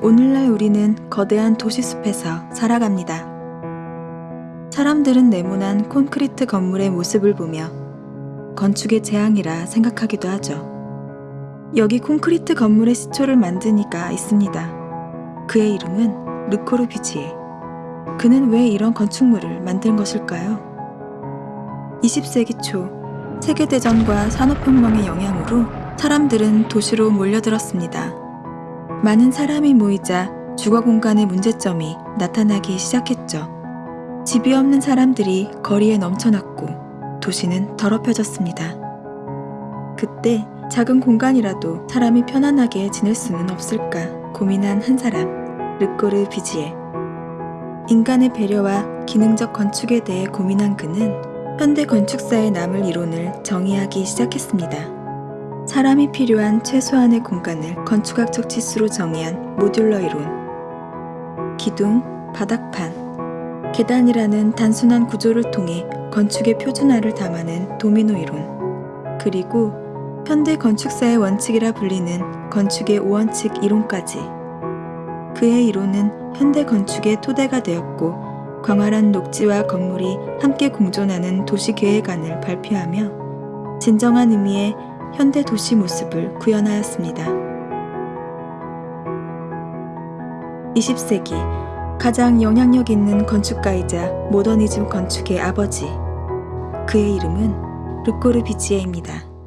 오늘날 우리는 거대한 도시숲에서 살아갑니다. 사람들은 네모난 콘크리트 건물의 모습을 보며 건축의 재앙이라 생각하기도 하죠. 여기 콘크리트 건물의 시초를 만든 이가 있습니다. 그의 이름은 르코르비지에. 그는 왜 이런 건축물을 만든 것일까요? 20세기 초 세계대전과 산업혁명의 영향으로 사람들은 도시로 몰려들었습니다. 많은 사람이 모이자 주거 공간의 문제점이 나타나기 시작했죠. 집이 없는 사람들이 거리에 넘쳐났고 도시는 더럽혀졌습니다. 그때 작은 공간이라도 사람이 편안하게 지낼 수는 없을까 고민한 한 사람, 르꼬르 비지에. 인간의 배려와 기능적 건축에 대해 고민한 그는 현대 건축사의 남을 이론을 정의하기 시작했습니다. 사람이 필요한 최소한의 공간을 건축학적 지수로 정의한 모듈러 이론. 기둥, 바닥판, 계단이라는 단순한 구조를 통해 건축의 표준화를 담아낸 도미노 이론. 그리고 현대 건축사의 원칙이라 불리는 건축의 5원칙 이론까지. 그의 이론은 현대 건축의 토대가 되었고 광활한 녹지와 건물이 함께 공존하는 도시 계획안을 발표하며 진정한 의미의 현대 도시 모습을 구현하였습니다. 20세기 가장 영향력 있는 건축가이자 모더니즘 건축의 아버지. 그의 이름은 르꼬르 비지에입니다.